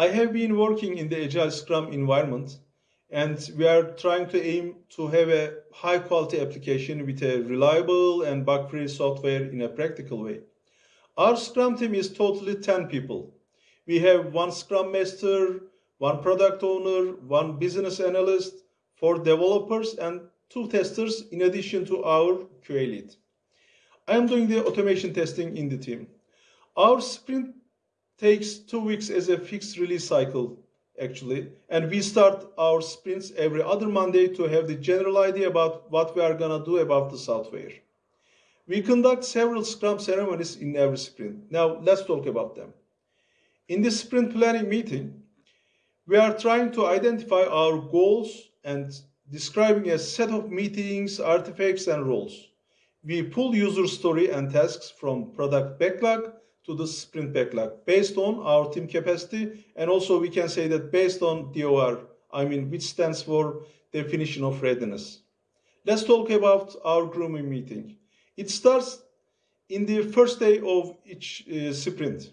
I have been working in the Agile Scrum environment and we are trying to aim to have a high quality application with a reliable and bug-free software in a practical way. Our Scrum team is totally 10 people. We have one Scrum Master, one product owner, one business analyst, four developers, and two testers in addition to our QA lead. I am doing the automation testing in the team. Our sprint takes two weeks as a fixed release cycle, actually, and we start our sprints every other Monday to have the general idea about what we are gonna do about the software. We conduct several Scrum ceremonies in every sprint. Now, let's talk about them. In this sprint planning meeting, we are trying to identify our goals and describing a set of meetings, artifacts, and roles. We pull user story and tasks from product backlog to the sprint backlog based on our team capacity. And also we can say that based on DOR, I mean, which stands for definition of readiness. Let's talk about our grooming meeting. It starts in the first day of each uh, sprint.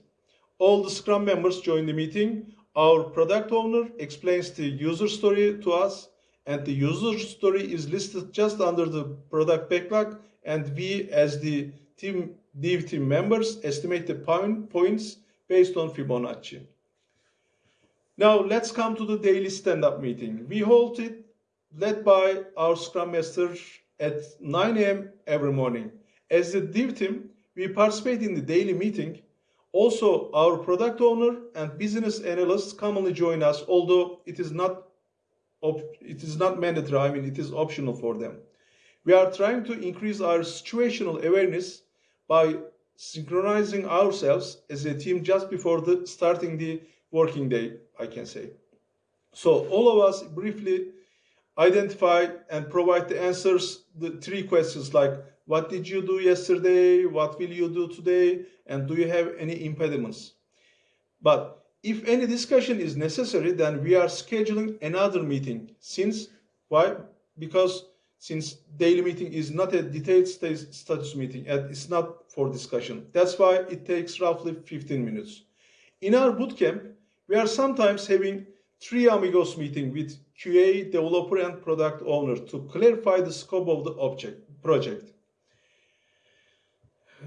All the Scrum members join the meeting. Our product owner explains the user story to us, and the user story is listed just under the product backlog, and we, as the team team members estimate the point, points based on Fibonacci. Now let's come to the daily stand-up meeting. We hold it led by our Scrum Master at 9 a.m. every morning. As the Dev team, we participate in the daily meeting. Also, our product owner and business analysts commonly join us, although it is not it is not mandatory. I mean, it is optional for them. We are trying to increase our situational awareness by synchronizing ourselves as a team just before the starting the working day, I can say. So all of us briefly identify and provide the answers, the three questions like, what did you do yesterday? What will you do today? And do you have any impediments? But if any discussion is necessary, then we are scheduling another meeting. Since, why? Because since daily meeting is not a detailed status meeting and it's not for discussion. That's why it takes roughly 15 minutes. In our bootcamp, we are sometimes having three amigos meeting with QA, developer, and product owner to clarify the scope of the object project.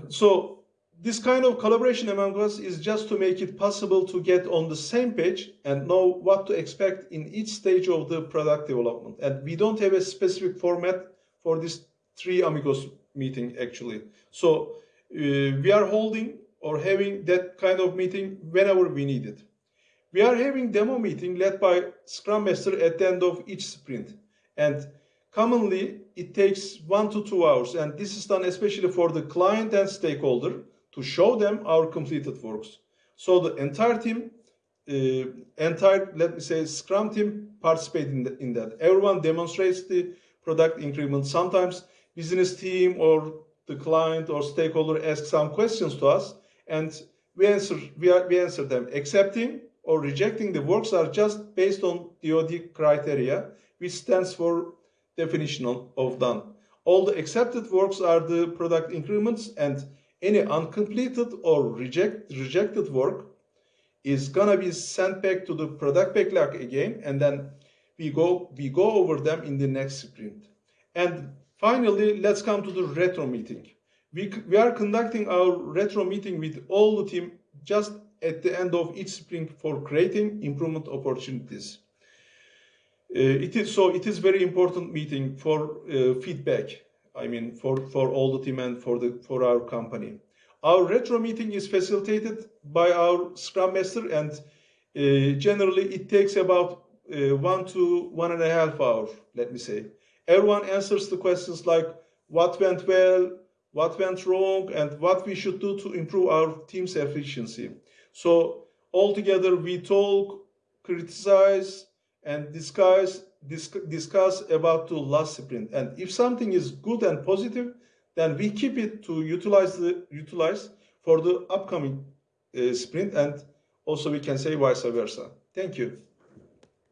So this kind of collaboration among us is just to make it possible to get on the same page and know what to expect in each stage of the product development. And we don't have a specific format for this three amigos meeting actually. So uh, we are holding or having that kind of meeting whenever we need it. We are having demo meeting led by Scrum Master at the end of each sprint. And commonly it takes one to two hours. And this is done especially for the client and stakeholder to show them our completed works. So the entire team, uh, entire, let me say, Scrum team participate in, the, in that. Everyone demonstrates the product increment. Sometimes business team or the client or stakeholder asks some questions to us and we answer, we, are, we answer them. Accepting or rejecting the works are just based on DoD criteria, which stands for definition of done. All the accepted works are the product increments and any uncompleted or reject, rejected work is gonna be sent back to the product backlog again and then we go we go over them in the next sprint. And finally let's come to the retro meeting. We, we are conducting our retro meeting with all the team just at the end of each sprint for creating improvement opportunities. Uh, it is so it is very important meeting for uh, feedback I mean, for, for all the team and for, the, for our company. Our retro meeting is facilitated by our Scrum Master and uh, generally it takes about uh, one to one and a half hours, let me say. Everyone answers the questions like what went well, what went wrong, and what we should do to improve our team's efficiency. So altogether we talk, criticize, and discuss discuss about the last sprint. And if something is good and positive, then we keep it to utilize the utilize for the upcoming uh, sprint, and also we can say vice versa. Thank you.